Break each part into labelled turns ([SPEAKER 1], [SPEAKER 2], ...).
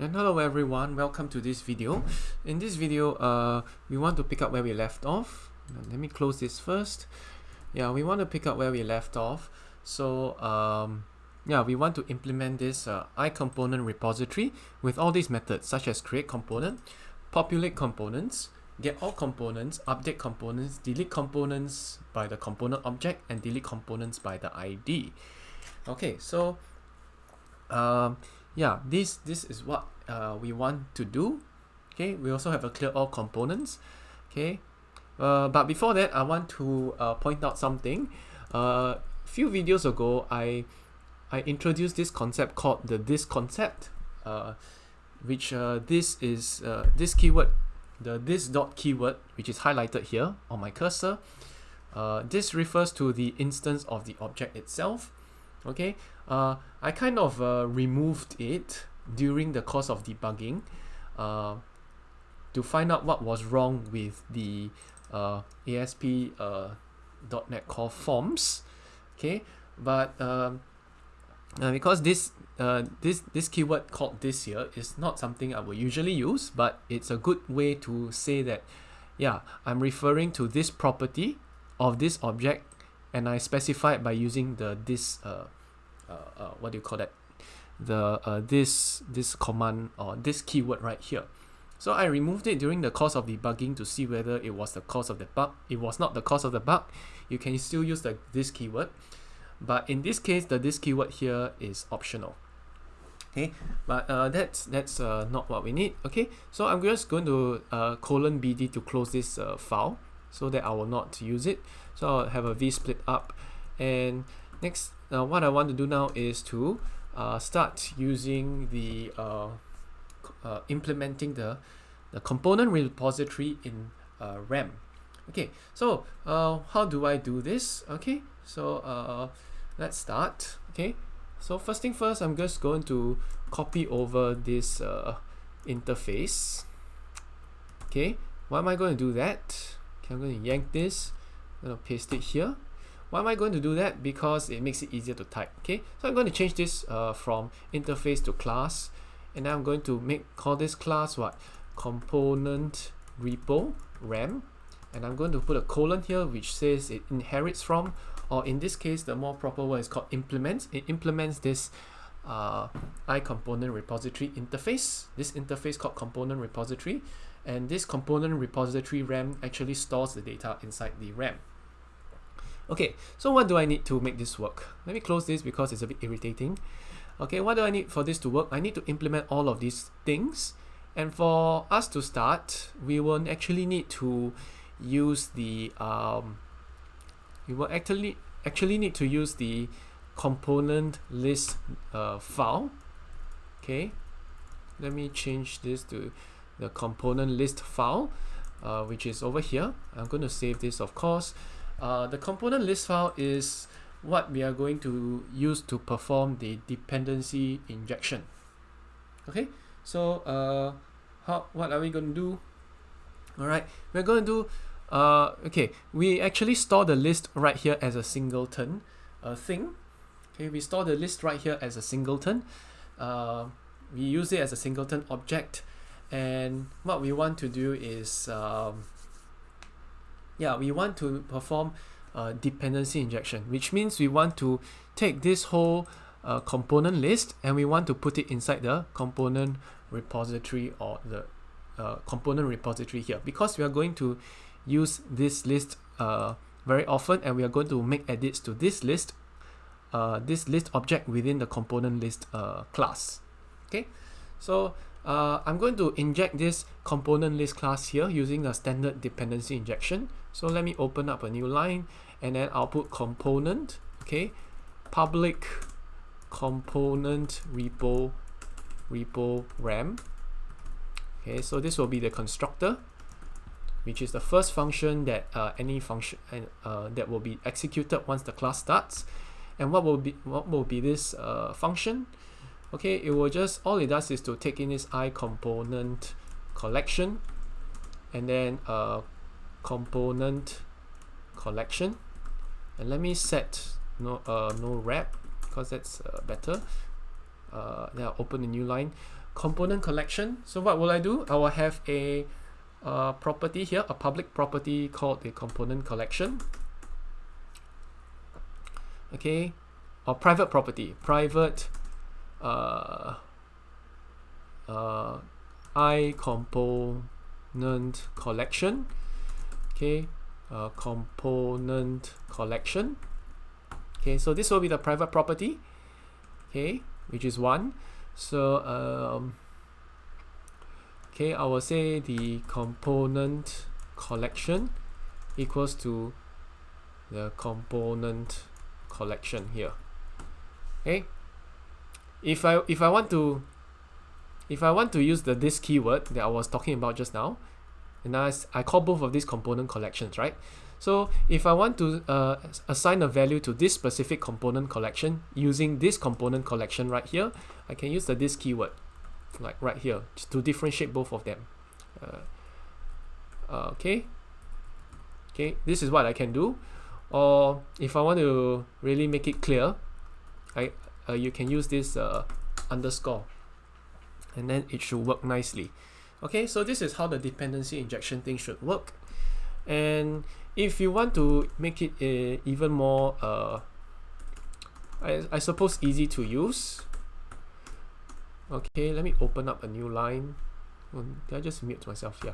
[SPEAKER 1] And hello everyone, welcome to this video. In this video, uh, we want to pick up where we left off. Let me close this first. Yeah, we want to pick up where we left off. So, um, yeah, we want to implement this uh, iComponent repository with all these methods such as create component, populate components, get all components, update components, delete components by the component object, and delete components by the ID. Okay, so um, yeah this this is what uh, we want to do. Okay we also have a clear all components. Okay uh, but before that I want to uh, point out something. A uh, few videos ago I I introduced this concept called the this concept uh, which uh, this is this keyword the this dot keyword which is highlighted here on my cursor. This refers to the instance of the object itself. Okay uh, I kind of uh, removed it during the course of debugging uh, to find out what was wrong with the uh, ASP uh, .NET Core forms okay? But um, uh, because this uh, this this keyword called this here is not something I will usually use but it's a good way to say that yeah I'm referring to this property of this object and I specify it by using the this uh, uh, uh, what do you call that? The uh, this this command or this keyword right here. So I removed it during the course of debugging to see whether it was the cause of the bug. It was not the cause of the bug. You can still use the this keyword. But in this case the this keyword here is optional. Okay? But uh, that's that's uh, not what we need. Okay? So I'm just going to uh, colon bd to close this uh, file so that I will not use it. So I'll have a v split up. And next uh, what I want to do now is to uh, start using the uh, uh, implementing the the component repository in uh, RAM. Okay so uh, how do I do this? Okay so uh, let's start. Okay so first thing first I'm just going to copy over this interface. Okay why am I going to do that? Okay, I'm going to yank this I'm going to paste it here why am I going to do that? Because it makes it easier to type. Okay, so I'm going to change this uh, from interface to class, and I'm going to make call this class what component repo RAM, and I'm going to put a colon here which says it inherits from, or in this case, the more proper word is called implements. It implements this uh, iComponent repository interface. This interface called component repository, and this component repository RAM actually stores the data inside the RAM. Okay, so what do I need to make this work? Let me close this because it's a bit irritating. Okay, what do I need for this to work? I need to implement all of these things. And for us to start, we will actually need to use the um, we will actually actually need to use the component list uh, file. Okay, let me change this to the component list file, uh, which is over here. I'm going to save this, of course. Uh, the component list file is what we are going to use to perform the dependency injection. Okay, so uh, how what are we going to do? All right, we're going to do. Uh, okay, we actually store the list right here as a singleton uh, thing. Okay, we store the list right here as a singleton. Uh, we use it as a singleton object, and what we want to do is um, yeah, we want to perform uh, dependency injection, which means we want to take this whole uh, component list and we want to put it inside the component repository or the uh, component repository here. Because we are going to use this list uh, very often and we are going to make edits to this list uh, this list object within the component list uh, class. Okay? So uh, I'm going to inject this component list class here using a standard dependency injection. So let me open up a new line and then I'll put component, okay, public component repo repo ram. Okay, so this will be the constructor, which is the first function that uh, any function uh, that will be executed once the class starts. And what will be what will be this uh, function? Okay it will just all it does is to take in this i component collection and then a component collection and let me set no uh no wrap because that's uh, better uh, then I'll open a new line component collection. So what will I do? I will have a uh, property here, a public property called the component collection. Okay, or private property, private uh, uh, i component collection. Okay, uh, component collection. Okay, so this will be the private property. Okay, which is one. So um, okay, I will say the component collection equals to the component collection here. Okay, if I if I want to if I want to use the this keyword that I was talking about just now, and I, I call both of these component collections, right? So if I want to uh, assign a value to this specific component collection using this component collection right here, I can use the this keyword, like right here, to differentiate both of them. Uh, uh, okay, okay, this is what I can do. Or if I want to really make it clear, I uh, you can use this uh, underscore, and then it should work nicely. Okay, so this is how the dependency injection thing should work. And if you want to make it uh, even more, uh, I, I suppose, easy to use, okay, let me open up a new line. Oh, did I just mute myself? Yeah.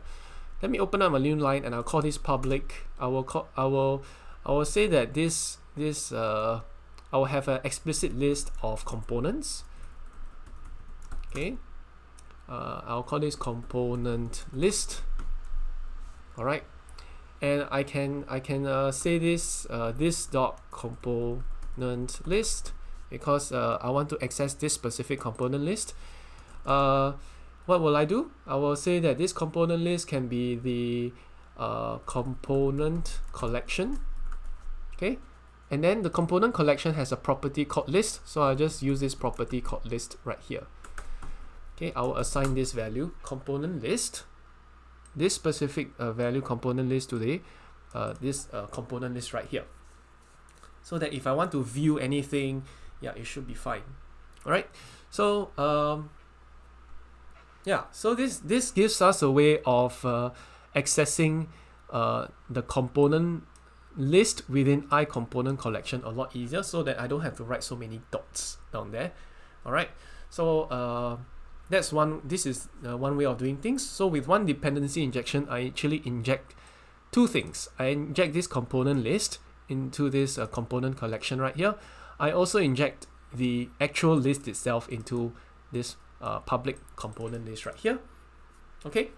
[SPEAKER 1] Let me open up a new line and I'll call this public. I will call, I will, I will say that this, this, uh, I will have an explicit list of components. Okay. Uh, I'll call this component list. All right and I can I can uh, say this uh, this dot component list because uh, I want to access this specific component list uh, what will I do I will say that this component list can be the uh, component collection okay and then the component collection has a property called list so I'll just use this property called list right here okay I will assign this value component list this specific uh, value component list today, uh, this uh, component list right here. So that if I want to view anything, yeah, it should be fine. All right. So um, yeah, so this this gives us a way of uh, accessing uh, the component list within i component collection a lot easier so that I don't have to write so many dots down there. All right. So uh, that's one this is uh, one way of doing things. So with one dependency injection I actually inject two things. I inject this component list into this uh, component collection right here. I also inject the actual list itself into this uh, public component list right here. Okay?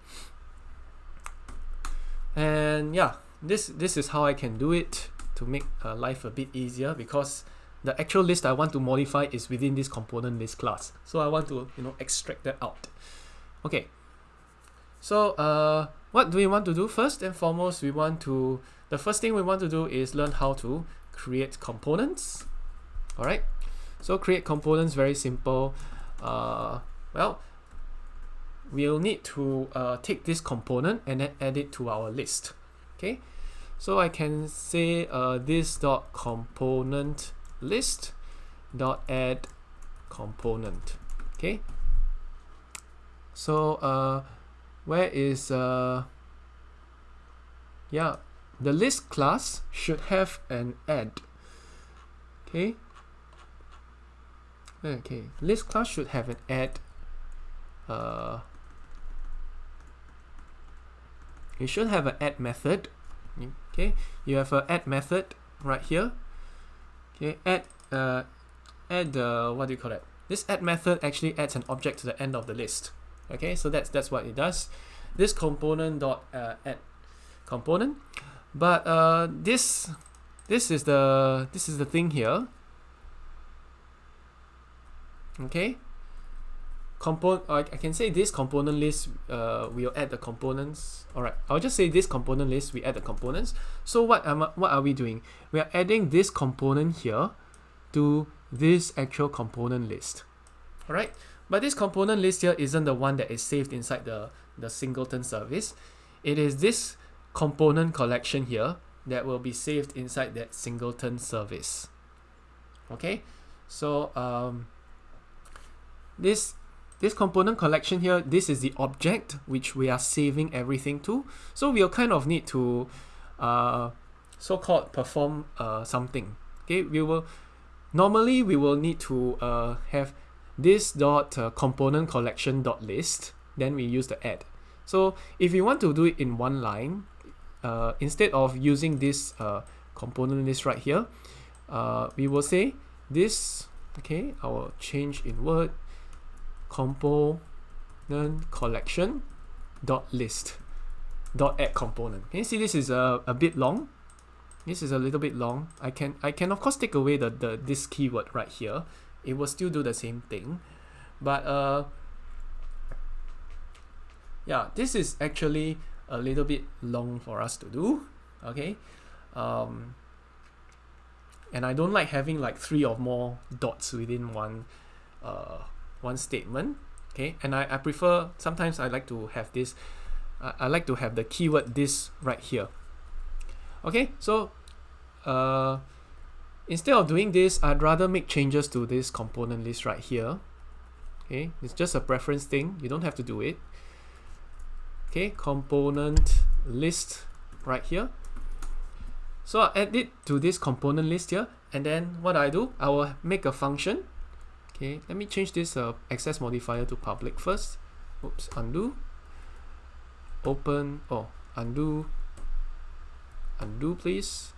[SPEAKER 1] And yeah this this is how I can do it to make uh, life a bit easier because the actual list I want to modify is within this component list class. So I want to, you know, extract that out. Okay. So uh, what do we want to do? First and foremost, we want to, the first thing we want to do is learn how to create components. All right. So create components, very simple. Uh, well, we'll need to uh, take this component and then add it to our list. Okay. So I can say uh, this dot component list dot add component. Okay? So uh, where is uh, yeah the list class should have an add. Okay? Okay list class should have an add uh, you should have an add method okay you have a add method right here Okay, add uh, add the what do you call it? This add method actually adds an object to the end of the list. Okay, so that's that's what it does. This component dot uh, add component, but uh, this this is the this is the thing here. Okay, component I, I can say this component list uh, we'll add the components. Alright I'll just say this component list we add the components. So what am I, what are we doing? We are adding this component here to this actual component list. Alright but this component list here isn't the one that is saved inside the the singleton service. It is this component collection here that will be saved inside that singleton service. Okay so um, this this component collection here, this is the object which we are saving everything to. So we'll kind of need to uh, so-called perform uh, something. Okay, we will normally we will need to uh, have this dot uh, component collection dot list. Then we use the add. So if you want to do it in one line, uh, instead of using this uh, component list right here, uh, we will say this. Okay, I will change in Word component collection dot list dot add component. Can you see this is a, a bit long? This is a little bit long. I can I can of course take away the, the this keyword right here. It will still do the same thing. But uh yeah, this is actually a little bit long for us to do. Okay. Um and I don't like having like three or more dots within one uh one statement okay? And I, I prefer sometimes I like to have this I, I like to have the keyword this right here. Okay so uh, instead of doing this I'd rather make changes to this component list right here. Okay it's just a preference thing. You don't have to do it. Okay component list right here. So I add it to this component list here and then what I do I will make a function Okay, let me change this uh, access modifier to public first. Oops, undo. Open, oh, undo. Undo please.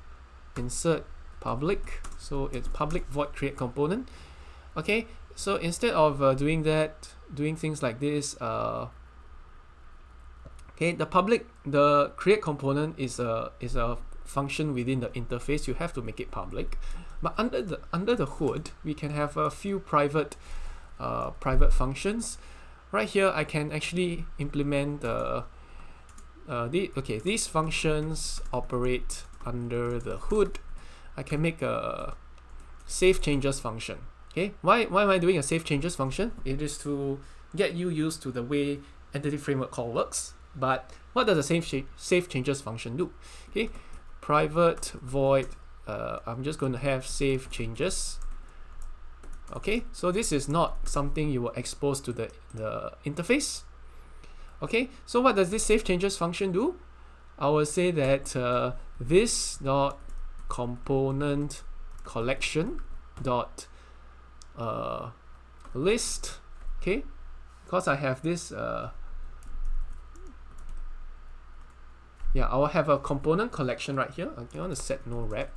[SPEAKER 1] Insert public. So it's public void create component. Okay, so instead of uh, doing that, doing things like this, uh, okay, the public, the create component is a is a function within the interface. You have to make it public. But under the under the hood, we can have a few private uh, private functions. Right here, I can actually implement the uh, the okay these functions operate under the hood. I can make a save changes function. Okay, why why am I doing a save changes function? It is to get you used to the way Entity Framework Core works. But what does the save save changes function do? Okay, private void uh, I'm just going to have save changes. Okay so this is not something you will expose to the, the interface. Okay so what does this save changes function do? I will say that uh, this dot component collection dot uh, list okay? Because I have this uh, yeah I will have a component collection right here. I want to set no wrap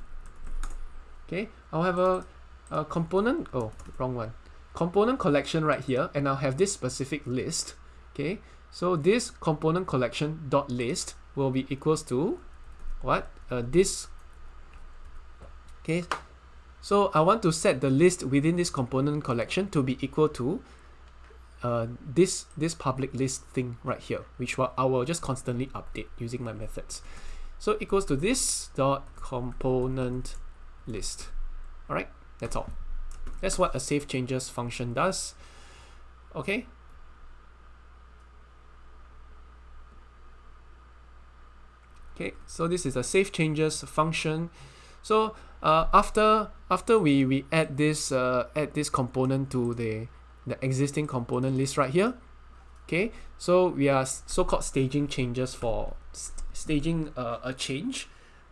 [SPEAKER 1] okay I'll have a, a component oh wrong one. Component collection right here and I'll have this specific list. Okay so this component collection dot list will be equals to what? Uh, this. Okay so I want to set the list within this component collection to be equal to uh, this this public list thing right here which I will just constantly update using my methods so it goes to this dot component list. Alright, that's all. That's what a save changes function does. Okay. Okay, so this is a save changes function. So uh, after after we we add this uh, add this component to the the existing component list right here. Okay, so we are so-called staging changes for st staging uh, a change.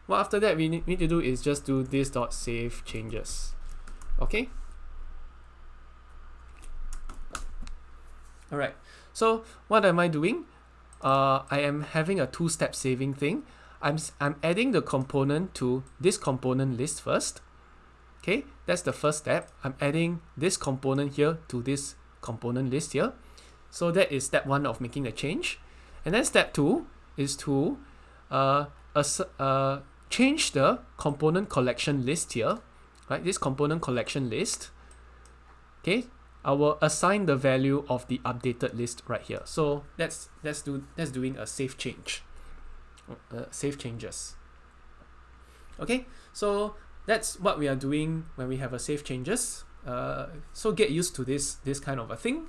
[SPEAKER 1] What after that we need, to do is just do this dot save changes. Okay? Alright so what am I doing? Uh, I am having a two-step saving thing. I'm, I'm adding the component to this component list first okay that's the first step I'm adding this component here to this component list here so that is step one of making a change and then step two is to uh, uh, change the component collection list here, right? This component collection list, okay? I will assign the value of the updated list right here. So that's that's do that's doing a save change, uh, save changes. Okay, so that's what we are doing when we have a save changes. Uh, so get used to this this kind of a thing.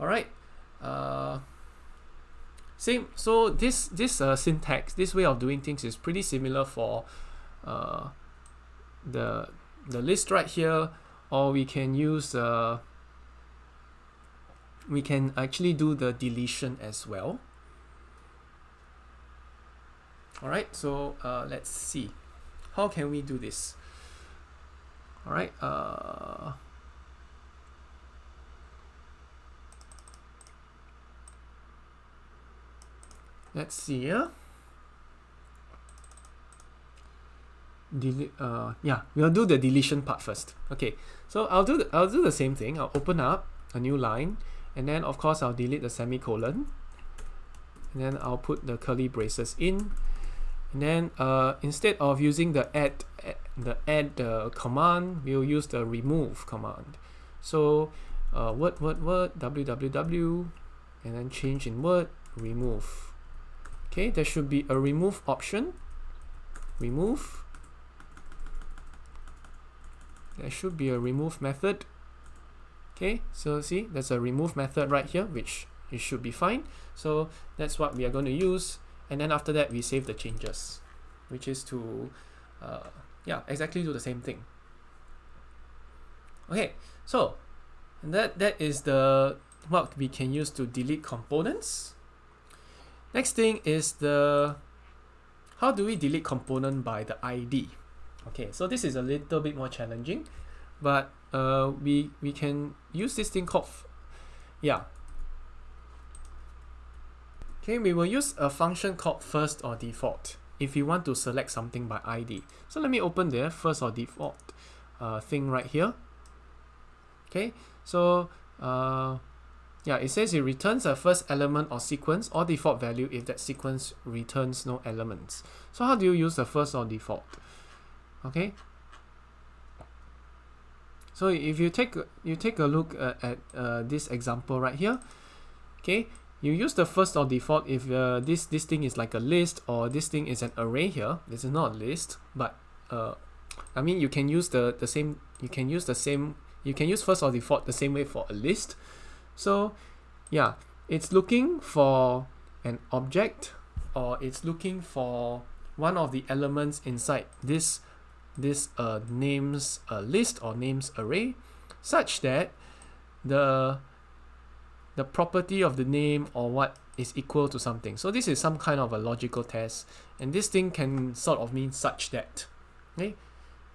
[SPEAKER 1] All right. Uh, same, so this this uh, syntax, this way of doing things is pretty similar for uh, the the list right here, or we can use uh, we can actually do the deletion as well. Alright, so uh, let's see. How can we do this? Alright, uh, let's see here. delete uh yeah we'll do the deletion part first okay so I'll do the, I'll do the same thing I'll open up a new line and then of course I'll delete the semicolon and then I'll put the curly braces in and then uh, instead of using the add, the add uh, command we'll use the remove command. So uh, word word word www and then change in word remove. Okay there should be a remove option. Remove. There should be a remove method. Okay so see there's a remove method right here which it should be fine. So that's what we are going to use and then after that we save the changes which is to uh, yeah exactly do the same thing. Okay so that that is the what we can use to delete components. Next thing is the how do we delete component by the ID okay so this is a little bit more challenging but uh, we we can use this thing called yeah okay we will use a function called first or default if you want to select something by ID so let me open the first or default uh, thing right here. Okay so uh, yeah it says it returns a first element or sequence or default value if that sequence returns no elements. So how do you use the first or default? Okay so if you take you take a look uh, at uh, this example right here. Okay you use the first or default if uh, this this thing is like a list or this thing is an array here. This is not a list but uh, I mean you can use the the same you can use the same you can use first or default the same way for a list. So yeah it's looking for an object or it's looking for one of the elements inside this this uh, names a list or names array such that the the property of the name or what is equal to something. So this is some kind of a logical test and this thing can sort of mean such that. Okay,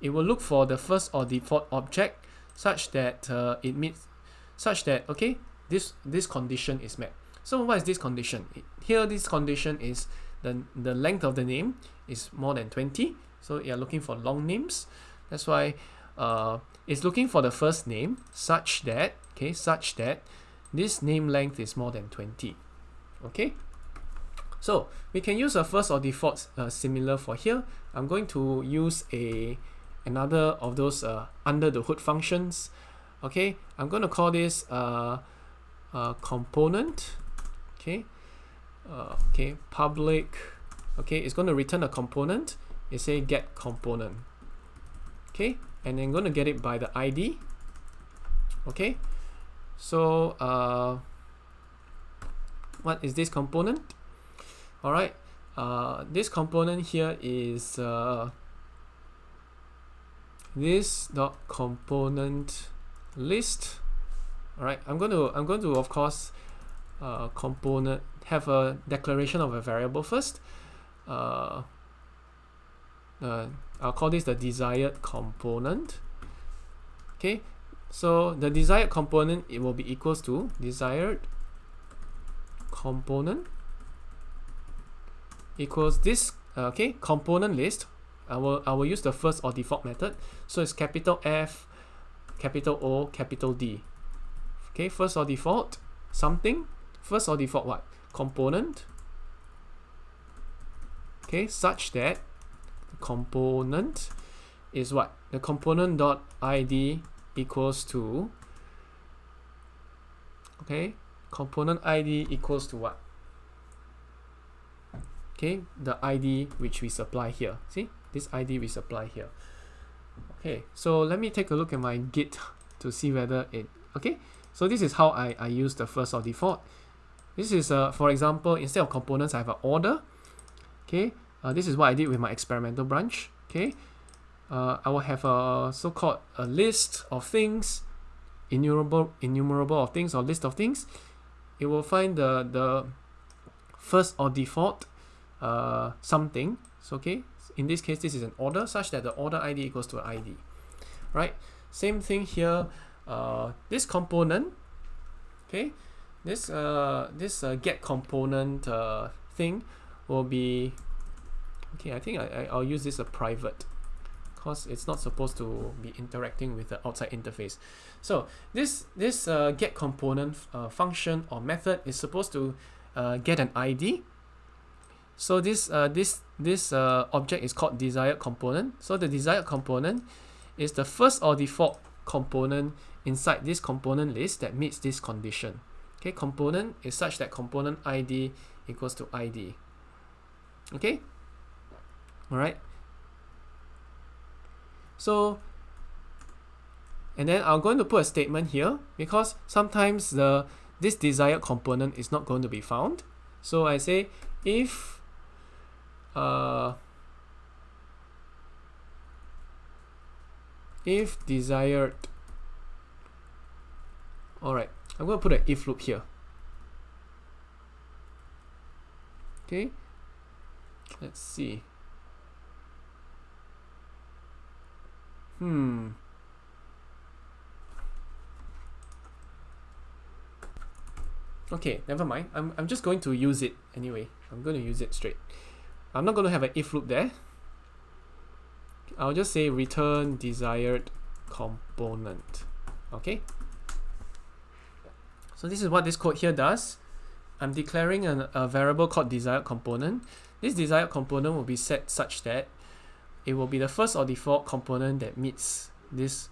[SPEAKER 1] It will look for the first or default object such that uh, it meets such that okay this this condition is met. So what is this condition? Here this condition is the, the length of the name is more than 20 so you're looking for long names. That's why uh, it's looking for the first name such that, okay, such that this name length is more than 20. Okay. So we can use a first or default uh, similar for here. I'm going to use a another of those uh, under the hood functions. Okay, I'm going to call this uh, uh, component. Okay, uh, okay, public. Okay, it's going to return a component it say get component okay and I'm going to get it by the ID okay so uh, what is this component? All right uh, this component here is uh, this dot component list. All right I'm going to I'm going to of course uh, component have a declaration of a variable first. Uh, uh, I'll call this the desired component. Okay so the desired component it will be equals to desired component equals this uh, okay component list. I will I will use the first or default method. So it's capital F capital O capital D. Okay first or default something. First or default what? Component. Okay such that component is what? The component dot id equals to okay component id equals to what? Okay the id which we supply here. See this id we supply here. Okay so let me take a look at my git to see whether it okay? So this is how I, I use the first or default. This is uh, for example instead of components I have an order. Okay uh, this is what I did with my experimental branch. Okay, uh, I will have a so-called a list of things, IEnumerable, IEnumerable of things or list of things. it will find the the first or default uh, something. So okay, in this case, this is an order such that the order ID equals to an ID, right? Same thing here. Uh, this component, okay, this uh this uh, get component uh thing will be okay. I think I, I I'll use this a private because it's not supposed to be interacting with the outside interface. So this this uh, get component uh, function or method is supposed to uh, get an ID. So this uh, this this uh, object is called desired component. So the desired component is the first or default component inside this component list that meets this condition. Okay, component is such that component ID equals to ID. Okay, all right. So, and then I'm going to put a statement here because sometimes the this desired component is not going to be found. So I say if uh, if desired all right I'm going to put an if loop here. Okay? Let's see hmm. Okay never mind. I'm, I'm just going to use it anyway. I'm going to use it straight. I'm not going to have an if loop there. I'll just say return desired component. Okay? So this is what this code here does. I'm declaring an, a variable called desired component. This desired component will be set such that it will be the first or default component that meets this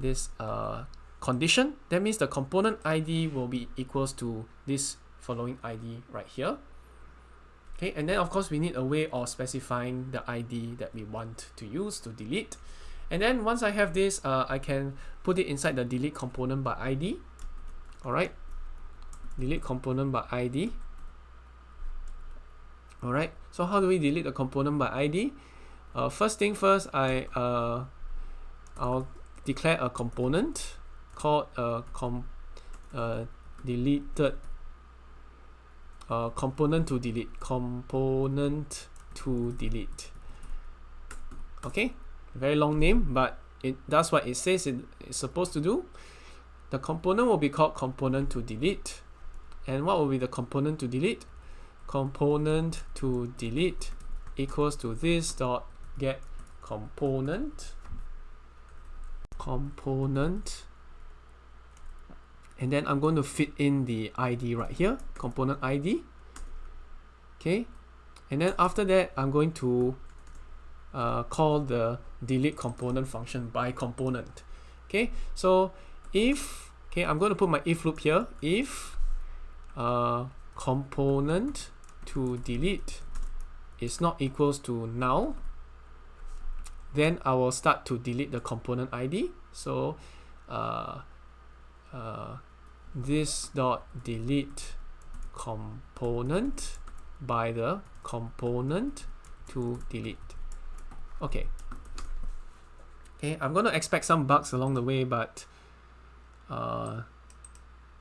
[SPEAKER 1] this uh, condition. That means the component ID will be equals to this following ID right here. Okay and then of course we need a way of specifying the ID that we want to use to delete. And then once I have this uh, I can put it inside the delete component by ID alright. Delete component by ID alright. So how do we delete the component by ID uh, first thing first I uh, I'll declare a component called uh, com uh, deleted uh, component to delete component to delete. Okay? Very long name but it does what it says it is supposed to do. The component will be called component to delete. And what will be the component to delete? Component to delete equals to this dot get component component and then I'm going to fit in the ID right here component ID okay? And then after that I'm going to uh, call the delete component function by component okay? So if okay I'm going to put my if loop here. If uh, component to delete is not equals to null then I will start to delete the component ID so uh, uh, this dot delete component by the component to delete. Okay. Okay I'm gonna expect some bugs along the way but uh,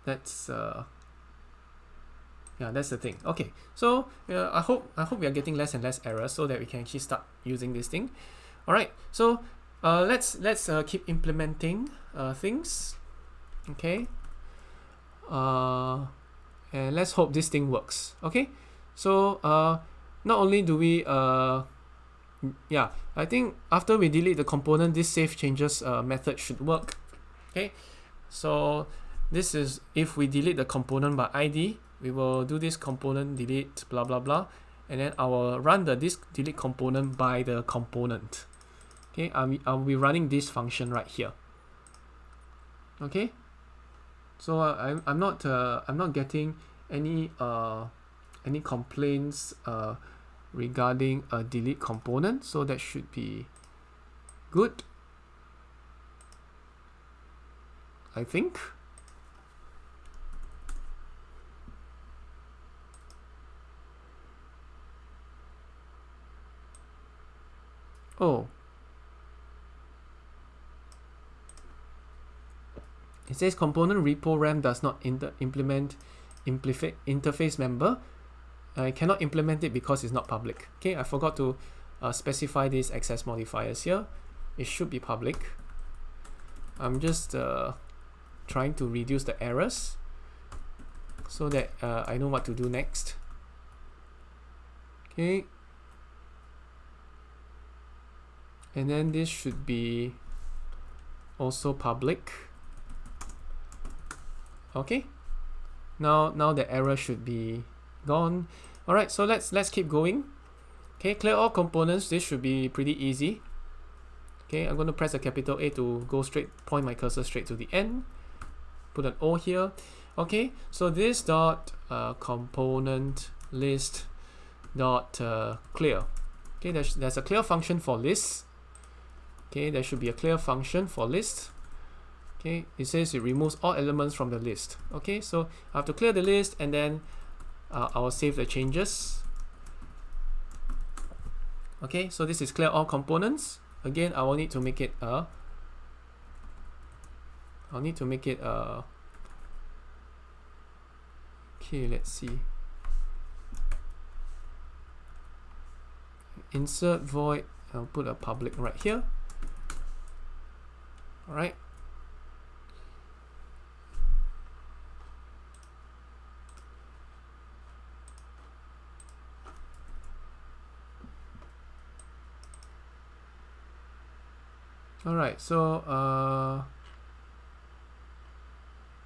[SPEAKER 1] that's uh, yeah that's the thing. Okay so yeah, I hope I hope we are getting less and less errors so that we can actually start using this thing all right so uh, let's let's uh, keep implementing uh, things. Okay. Uh, and let's hope this thing works. Okay? So uh, not only do we uh, yeah I think after we delete the component this save changes uh, method should work. Okay? So this is if we delete the component by ID we will do this component delete blah blah blah. And then I will run the this delete component by the component okay I'll, I'll be running this function right here. Okay? So uh, I'm, I'm not uh, I'm not getting any uh, any complaints uh, regarding a delete component so that should be good. I think. Oh It says component repo ram does not implement interface member. I cannot implement it because it's not public. Okay I forgot to uh, specify these access modifiers here. It should be public. I'm just uh, trying to reduce the errors so that uh, I know what to do next. Okay. And then this should be also public okay. Now now the error should be gone. All right so let's let's keep going. Okay clear all components. This should be pretty easy. Okay I'm going to press a capital A to go straight point my cursor straight to the end. Put an O here. Okay so this dot uh, component list dot uh, clear. Okay there's, there's a clear function for list. Okay there should be a clear function for list okay? It says it removes all elements from the list okay? So I have to clear the list and then uh, I'll save the changes. Okay so this is clear all components. Again I will need to make it a I'll need to make it a okay let's see. Insert void I'll put a public right here. All right all right so uh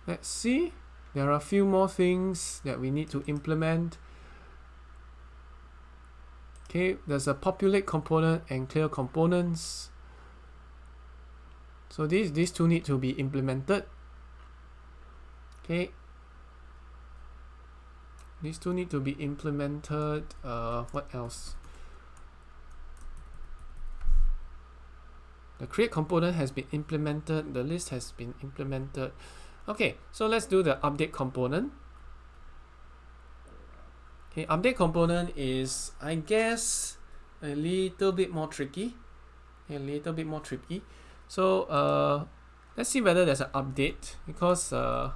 [SPEAKER 1] let's see. There are a few more things that we need to implement. Okay there's a populate component and clear components. So these these two need to be implemented. Okay. These two need to be implemented uh, what else the create component has been implemented. The list has been implemented. Okay so let's do the update component. Okay update component is I guess a little bit more tricky. A little bit more tricky. So uh, let's see whether there's an update because uh,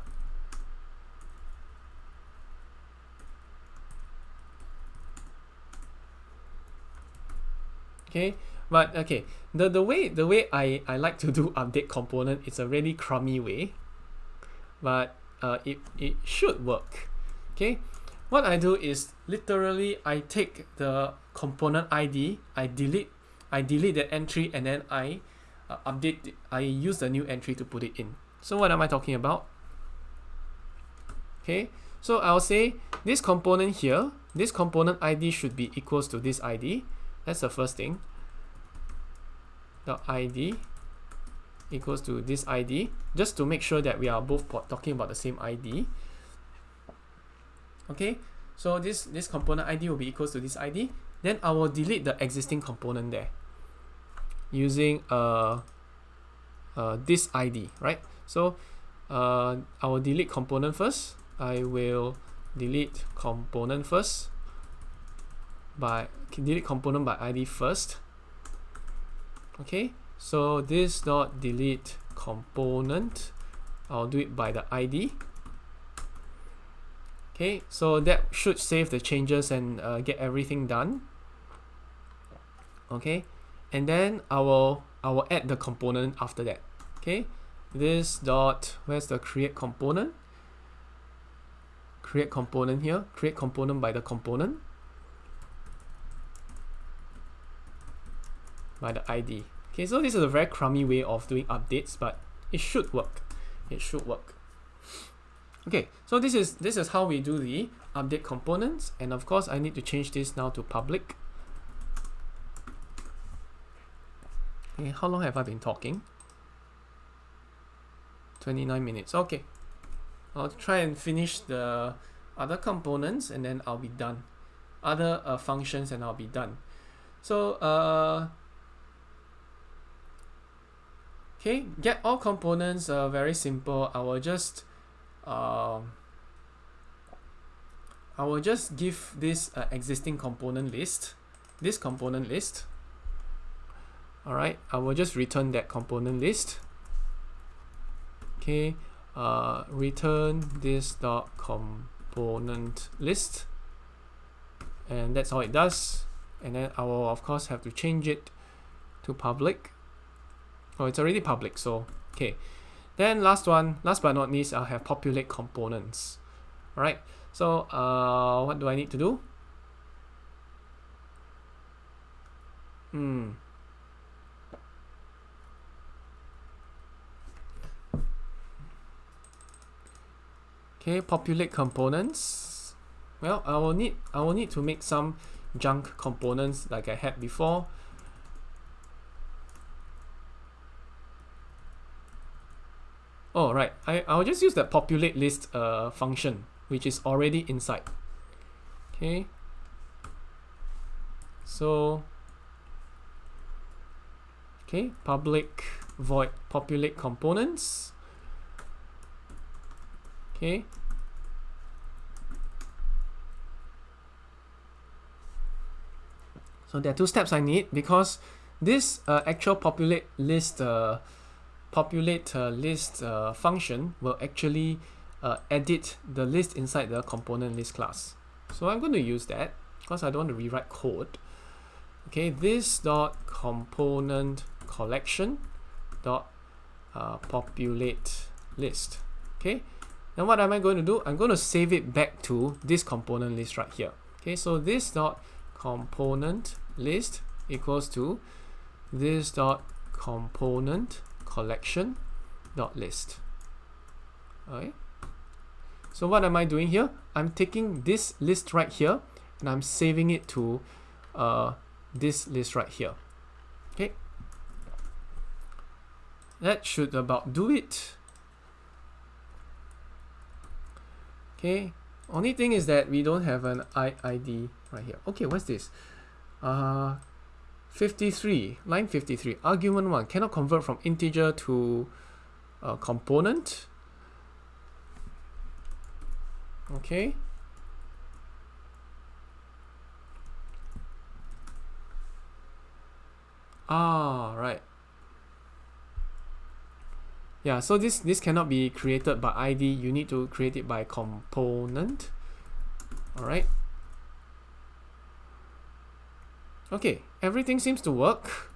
[SPEAKER 1] okay but okay the the way the way I I like to do update component it's a really crummy way. But uh, it it should work. Okay what I do is literally I take the component ID I delete I delete the entry and then I uh, update I use the new entry to put it in. So what am I talking about? Okay so I'll say this component here this component ID should be equals to this ID that's the first thing the ID equals to this ID just to make sure that we are both talking about the same ID okay so this this component ID will be equals to this ID then I will delete the existing component there using uh, uh, this ID right? So uh, I will delete component first. I will delete component first by delete component by ID first okay so this dot delete component I'll do it by the ID okay so that should save the changes and uh, get everything done. Okay and then I will I will add the component after that. Okay this dot where's the create component? Create component here create component by the component by the ID. Okay, so this is a very crummy way of doing updates, but it should work. It should work. Okay, so this is this is how we do the update components, and of course I need to change this now to public. Okay, how long have I been talking? 29 minutes. Okay. I'll try and finish the other components and then I'll be done. Other uh, functions and I'll be done. So uh, Okay, get all components uh, very simple. I will just uh, I will just give this uh, existing component list, this component list. All right, I will just return that component list. Okay, uh, return this dot component list and that's how it does and then I will of course have to change it to public oh it's already public so okay. Then last one last but not least I'll have populate components. Alright so uh, what do I need to do? Hmm. Okay populate components. Well I will need I will need to make some junk components like I had before oh right. I, I'll just use the populate list uh, function which is already inside. Okay. So okay public void populate components. Okay. So there are two steps I need because this uh, actual populate list uh, populate uh, list uh, function will actually uh, edit the list inside the component list class so I'm going to use that because I don't want to rewrite code okay this dot component collection dot uh, populate list okay now what am I going to do? I'm going to save it back to this component list right here. Okay, so this dot component list equals to this dot component collection dot list. Okay. So what am I doing here? I'm taking this list right here and I'm saving it to uh, this list right here. Okay. That should about do it. okay only thing is that we don't have an ID right here okay what's this uh 53 line 53 argument 1 cannot convert from integer to a component. Okay. Ah right. Yeah so this this cannot be created by id you need to create it by component. All right. Okay everything seems to work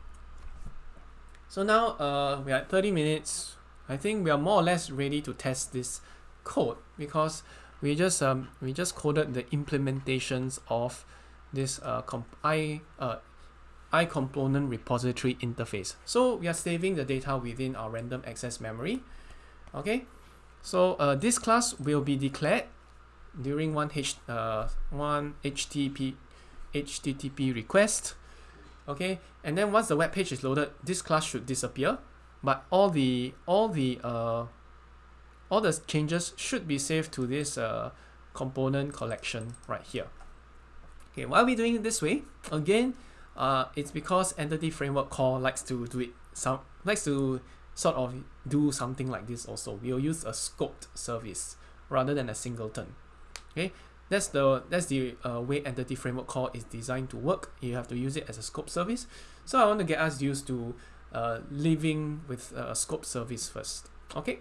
[SPEAKER 1] so now uh, we are at 30 minutes I think we are more or less ready to test this code because we just um, we just coded the implementations of this uh, comp I uh, iComponent repository interface. So we are saving the data within our random access memory. Okay, so uh, this class will be declared during one H uh, one HTTP HTTP request. Okay, and then once the web page is loaded, this class should disappear, but all the all the uh, all the changes should be saved to this uh, component collection right here. Okay, why are we doing it this way? Again, uh, it's because entity framework core likes to do it some likes to sort of do something like this also. We'll use a scoped service rather than a singleton. Okay that's the that's the uh, way entity framework core is designed to work. You have to use it as a scope service. So I want to get us used to uh, living with a scope service first. Okay?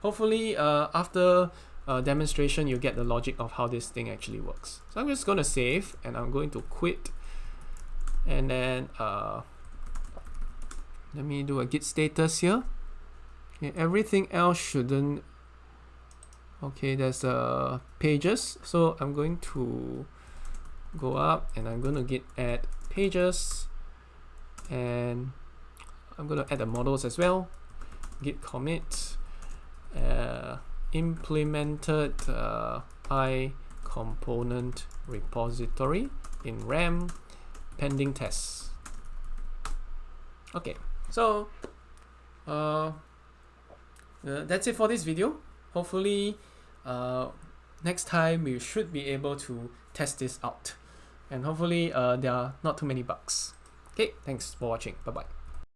[SPEAKER 1] Hopefully uh, after uh, demonstration you get the logic of how this thing actually works. So I'm just going to save and I'm going to quit. And then uh, let me do a git status here. Okay, everything else shouldn't okay there's uh, pages so I'm going to go up and I'm going to git add pages and I'm going to add the models as well git commit uh, implemented uh, i component repository in ram pending tests. Okay, so uh, uh, that's it for this video. Hopefully, uh, next time we should be able to test this out. And hopefully uh, there are not too many bugs. Okay, thanks for watching. Bye-bye.